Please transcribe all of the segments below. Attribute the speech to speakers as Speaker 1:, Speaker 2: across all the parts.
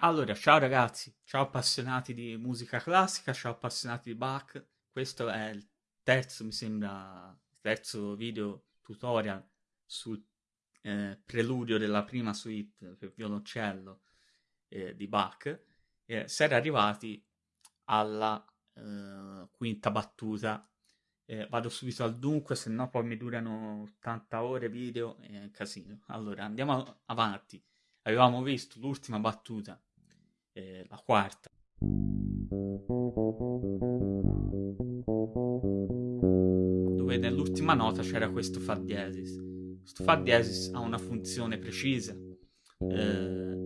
Speaker 1: Allora, ciao ragazzi, ciao appassionati di musica classica, ciao appassionati di Bach. Questo è il terzo, mi sembra, terzo video tutorial sul eh, preludio della prima suite per violoncello eh, di Bach. Eh, si era arrivati alla eh, quinta battuta. Vado subito al dunque, se no poi mi durano 80 ore video, è casino. Allora, andiamo avanti. Avevamo visto l'ultima battuta eh, la quarta. Dove nell'ultima nota c'era questo Fa diesis. Questo Fa diesis ha una funzione precisa. Eh,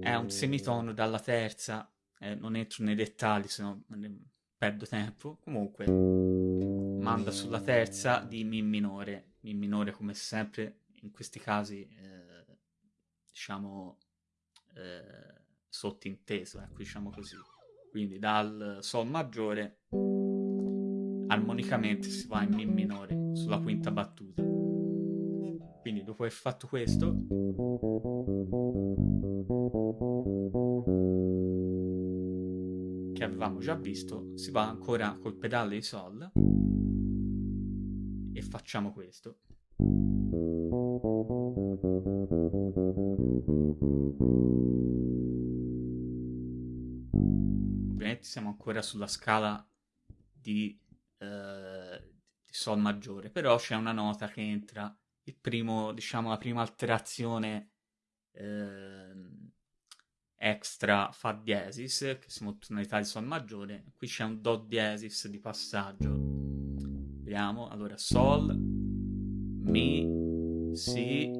Speaker 1: è un semitono dalla terza, eh, non entro nei dettagli, se no perdo tempo. Comunque, manda sulla terza di Mi minore. Mi minore, come sempre, in questi casi, eh, diciamo, eh, sottinteso, ecco, diciamo così. Quindi dal Sol maggiore armonicamente si va in Mi minore sulla quinta battuta. Quindi dopo aver fatto questo che avevamo già visto, si va ancora col pedale di Sol e facciamo questo. Siamo ancora sulla scala di, eh, di Sol maggiore, però c'è una nota che entra, il primo, diciamo, la prima alterazione eh, extra Fa diesis, che siamo tonalità di Sol maggiore, qui c'è un Do diesis di passaggio. Vediamo, allora Sol, Mi, Si,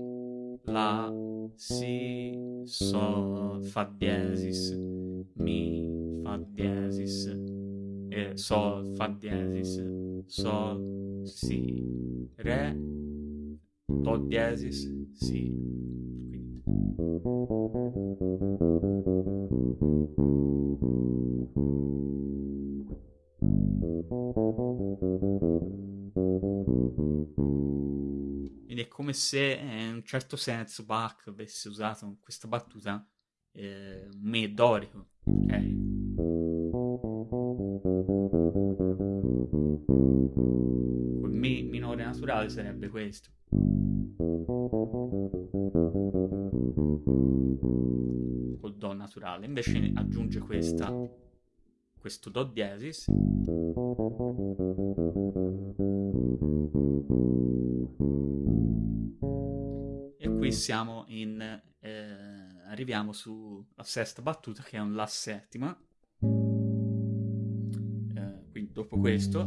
Speaker 1: La, Si, Sol, Fa diesis, Mi, Fa diesis, eh, Sol, Fa diesis, Sol, Si, Re, Do diesis, Si. Quindi è come se eh, in un certo senso Bach avesse usato questa battuta eh, me dorico, ok? Col me minore naturale sarebbe questo. Col Do naturale. Invece aggiunge questa, questo Do diesis. E qui siamo in... Arriviamo sulla sesta battuta che è un La settima. Eh, quindi dopo questo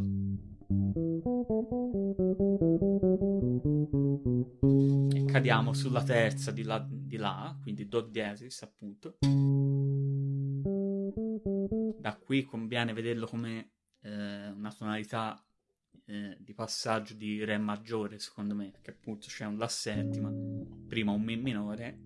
Speaker 1: e cadiamo sulla terza di là, di là, quindi Do diesis appunto. Da qui conviene vederlo come eh, una tonalità eh, di passaggio di Re maggiore, secondo me, perché appunto c'è un La settima, prima un Mi minore,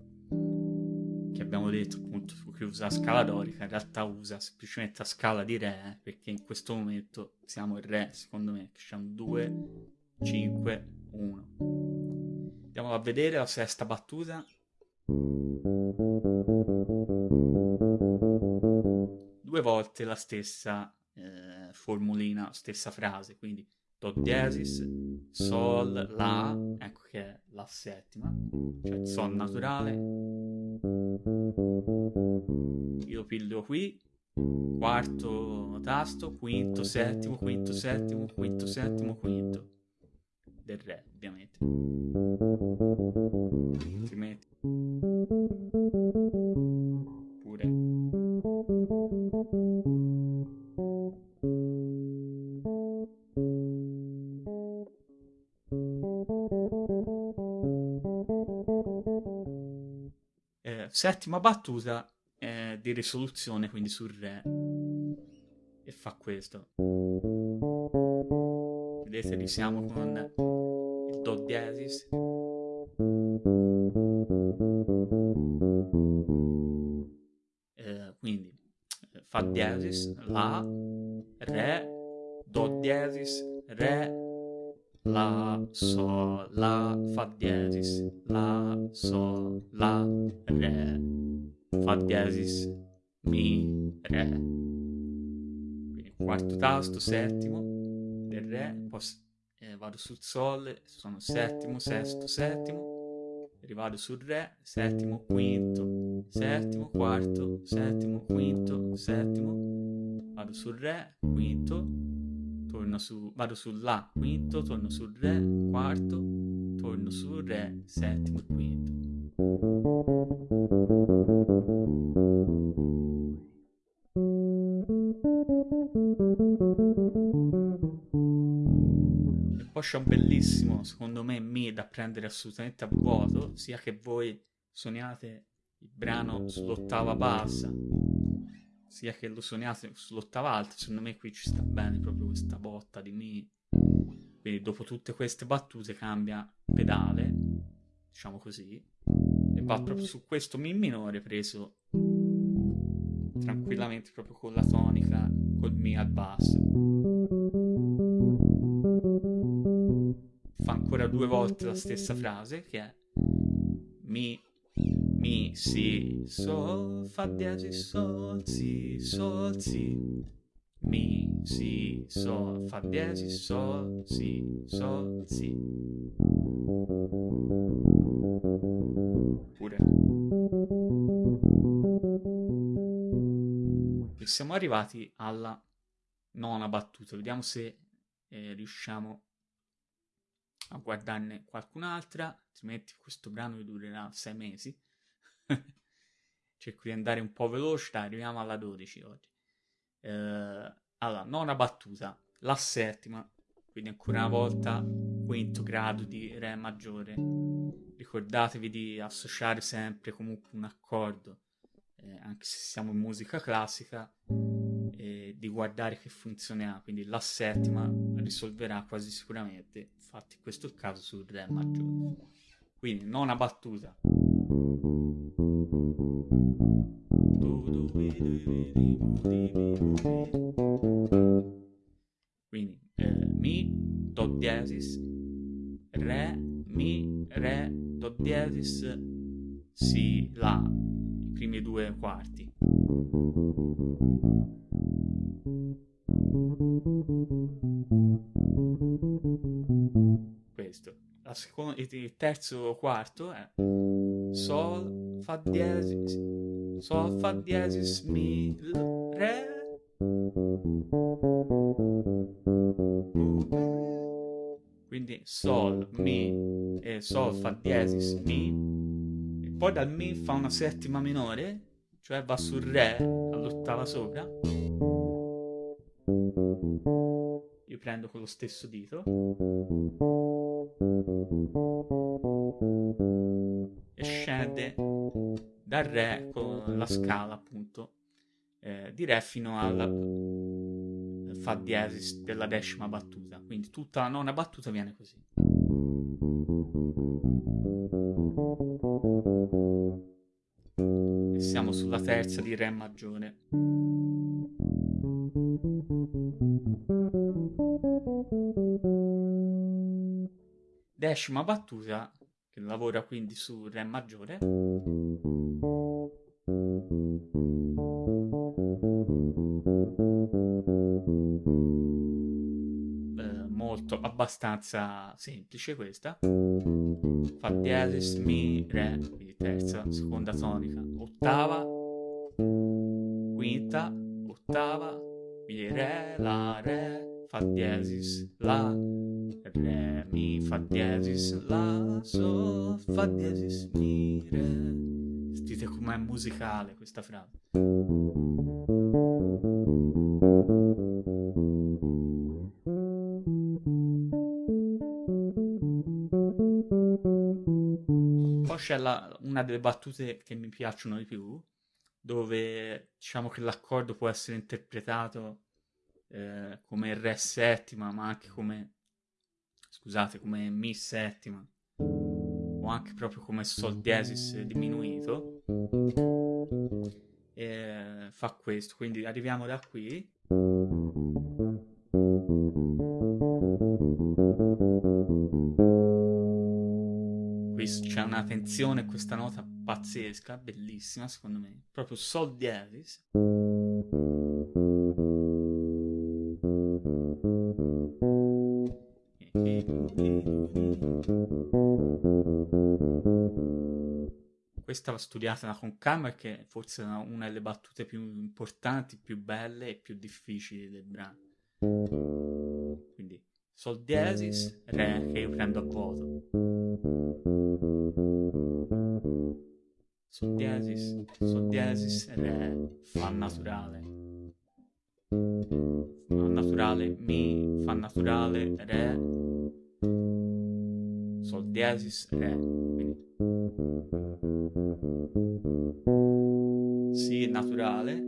Speaker 1: abbiamo detto appunto che usa scala dorica, in realtà usa semplicemente la scala di Re, perché in questo momento siamo in Re, secondo me, che un 2, 5, 1. Andiamo a vedere la sesta battuta. Due volte la stessa eh, formulina, stessa frase, quindi Do diesis, Sol, La, ecco che è la settima, cioè Sol naturale. Io piglio qui, quarto tasto, quinto, settimo, quinto, settimo, quinto, settimo, quinto. Del Re, ovviamente. Altrimenti... Pure... settima battuta eh, di risoluzione, quindi sul Re. E fa questo. Vedete, risiamo con il Do diesis. Eh, quindi Fa diesis, La, Re, Do diesis, Re, La, Sol, La, Fa diesis, La, Sol, La, Re. Fa diesis, Mi, Re. Quindi quarto tasto, settimo, del Re, poi eh, vado sul Sol, sono settimo, sesto, settimo, rivado sul Re, settimo, quinto, settimo, quarto, settimo, quinto, settimo, vado sul Re, quinto, torno su, vado sul La, quinto, torno sul Re, quarto, torno sul Re, settimo e quinto. E poi c'è un bellissimo, secondo me, Mi da prendere assolutamente a vuoto, sia che voi suoniate il brano sull'ottava bassa, sia che lo suoniate sull'ottava alta, secondo me qui ci sta bene proprio questa botta di Mi. Quindi dopo tutte queste battute cambia pedale, diciamo così, e va proprio su questo Mi minore preso tranquillamente proprio con la tonica, col Mi al basso. Fa ancora due volte la stessa frase che è Mi, Mi, Si, Sol, Fa diesis, Sol, Si, Sol, Si. Mi, Si, Sol, Fa diesis, Sol, Si, Sol, Si. Pure. E siamo arrivati alla nona battuta. Vediamo se eh, riusciamo a guardarne qualcun'altra, altrimenti questo brano vi durerà sei mesi. Cerco di andare un po' veloce, dai, arriviamo alla 12 oggi. Eh, allora, nona battuta, la settima, quindi ancora una volta quinto grado di Re maggiore. Ricordatevi di associare sempre comunque un accordo, eh, anche se siamo in musica classica, e di guardare che funzione ha. Quindi la settima risolverà quasi sicuramente, infatti questo è il caso sul Re maggiore. Quindi nona battuta. Quindi eh, Mi, Do diesis, Re, Mi, Re, Do diesis, Si, La, i primi due quarti. Questo. Seconda, il terzo quarto è Sol, Fa diesis, Sol, Fa diesis, Mi, Re. Quindi Sol, Mi, e Sol, Fa diesis, Mi. E poi dal Mi fa una settima minore, cioè va sul Re all'ottava sopra. Io prendo con lo stesso dito. E scende dal Re con la scala appunto eh, di Re fino alla Fa diesis della decima battuta. Quindi tutta la nona battuta viene così. E siamo sulla terza di Re maggiore. Decima battuta lavora quindi su Re maggiore. Eh, molto abbastanza semplice questa. Fa diesis, mi, re, quindi terza, seconda tonica, ottava, quinta, ottava, mi, re, la, re, fa diesis, la, re, mi, fa diesis, la, sol, fa diesis, mi, re. Sentite com'è musicale questa frase. Poi c'è la- una delle battute che mi piacciono di più, dove diciamo che l'accordo può essere interpretato eh, come Re settima, ma anche come, scusate, come Mi settima, o anche proprio come Sol diesis diminuito. E fa questo, quindi arriviamo da qui. Qui c'è una tensione, questa nota pazzesca, bellissima secondo me, proprio Sol diesis. Questa va studiata con calma perché forse è una delle battute più importanti, più belle e più difficili del brano. Quindi Sol diesis, Re che io prendo a vuoto. Sol diesis, Sol diesis, Re, Fa naturale. Fa naturale, Mi, Fa naturale, Re, Sol diesis, Re. Quindi Si naturale.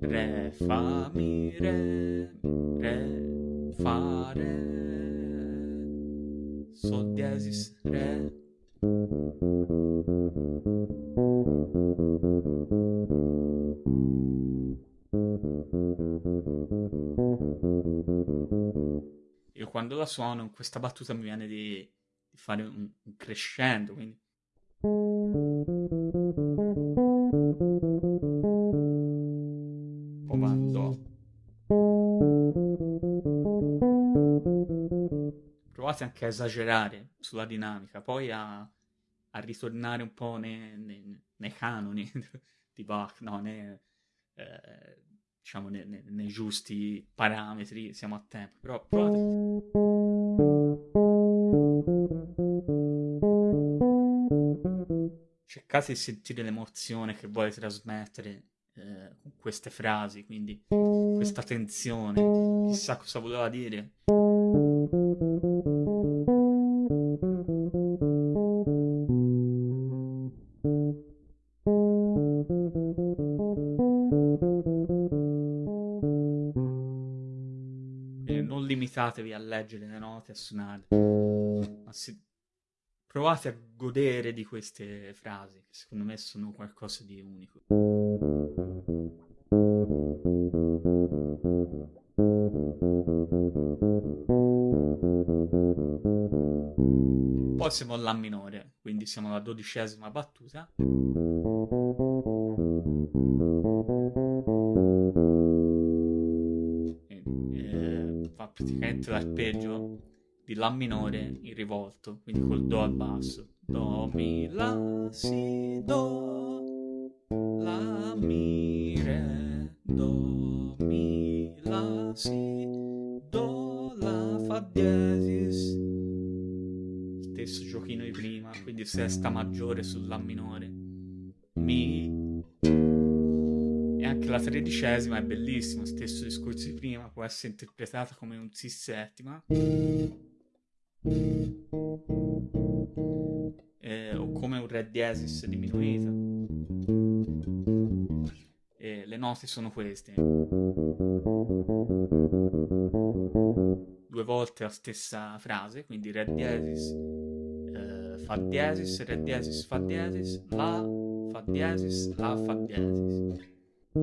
Speaker 1: Re, Fa, Mi, Re, Re, Fa, Re, Sol diesis, Re. Quando la suono questa battuta mi viene di, di fare un, un crescendo, quindi comando. Provate anche a esagerare sulla dinamica, poi a, a ritornare un po' nei, nei, nei canoni di Bach, no, nei, eh, diciamo nei, nei, nei, giusti parametri, siamo a tempo, però provate. Cercate di sentire l'emozione che vuole trasmettere eh, con queste frasi, quindi questa tensione, chissà cosa voleva dire. Limitatevi a leggere le note, a suonare, ma si... provate a godere di queste frasi, che secondo me sono qualcosa di unico. Poi siamo alla minore, quindi siamo alla dodicesima battuta. Praticamente l'arpeggio di La minore in rivolto, quindi col Do al basso. Do, Mi, La, Si, Do, La, Mi, Re, Do, Mi, La, Si, Do, La, Fa diesis. Stesso giochino di prima, quindi sesta maggiore sulla minore. Tredicesima è bellissima, stesso discorso di prima, può essere interpretata come un Si settima. Eh, o come un Re diesis diminuita. E le note sono queste. Due volte la stessa frase, quindi Re diesis, eh, Fa diesis, Re diesis, Fa diesis, La, Fa diesis, La, Fa diesis. Oppure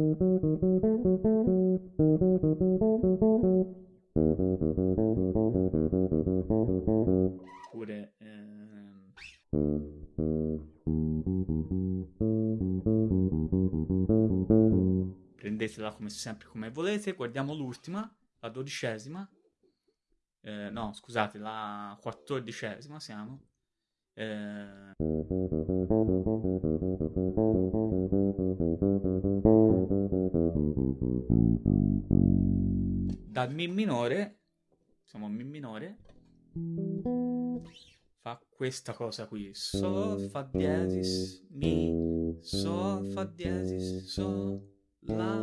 Speaker 1: ehm, prendetela come sempre come volete. Guardiamo l'ultima, la dodicesima. Eh, no, scusate, la quattordicesima siamo. Eh, dal Mi minore, siamo a Mi minore, fa questa cosa qui. Sol, Fa diesis, Mi, Sol, Fa diesis, Sol, La,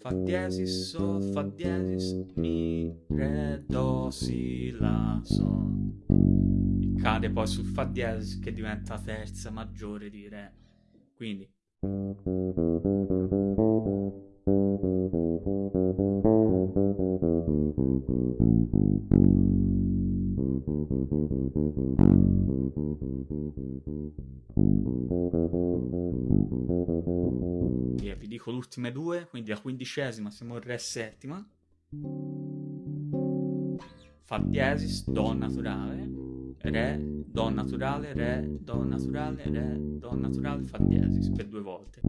Speaker 1: Fa diesis, Sol, Fa diesis, Mi, Re, Do, Si, La, Sol. E cade poi sul Fa diesis che diventa terza maggiore di Re. Quindi Via, vi dico le ultime due, quindi la quindicesima siamo in Re settima. Fa diesis, Do naturale, Re, Do naturale, Re, Do naturale, Re, Do naturale, Fa diesis per due volte.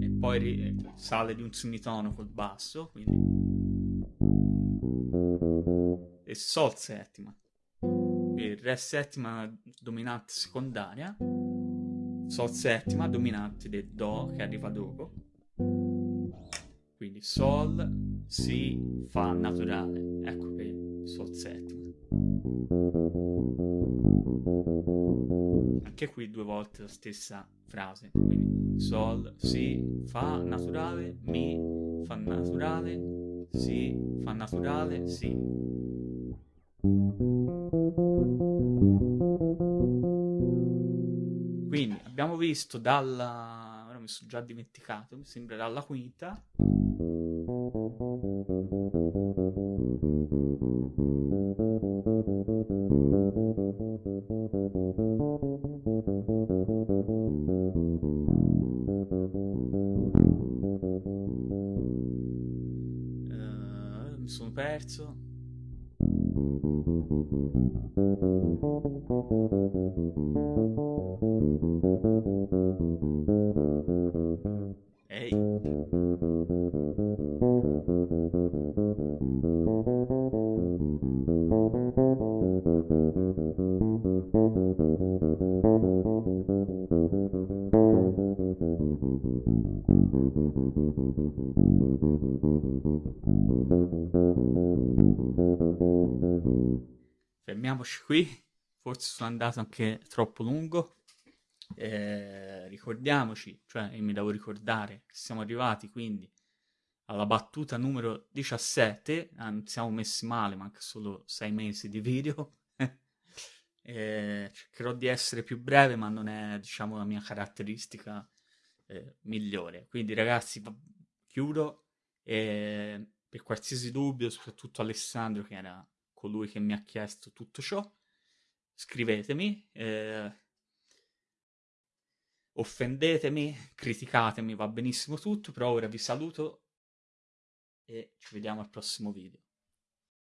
Speaker 1: E poi sale di un semitono col basso, quindi... E Sol settima. Quindi Re settima dominante secondaria, Sol settima dominante del Do che arriva dopo. Quindi Sol, Si, Fa naturale. Ecco che Sol settima. Anche qui due volte la stessa frase. Quindi Sol, Si, Fa naturale, Mi, Fa naturale, Si, Fa naturale, Si. Quindi abbiamo visto dalla... ora mi sono già dimenticato, mi sembra dalla quinta. Fermiamoci qui, forse sono andato anche troppo lungo. Eh, ricordiamoci, cioè mi devo ricordare siamo arrivati quindi alla battuta numero 17, ah, siamo messi male, manca solo 6 mesi di video. eh, cercherò di essere più breve, ma non è diciamo la mia caratteristica eh, migliore. Quindi ragazzi, chiudo e per qualsiasi dubbio, soprattutto Alessandro che era colui che mi ha chiesto tutto ciò, scrivetemi, eh, offendetemi, criticatemi, va benissimo tutto, però ora vi saluto e ci vediamo al prossimo video.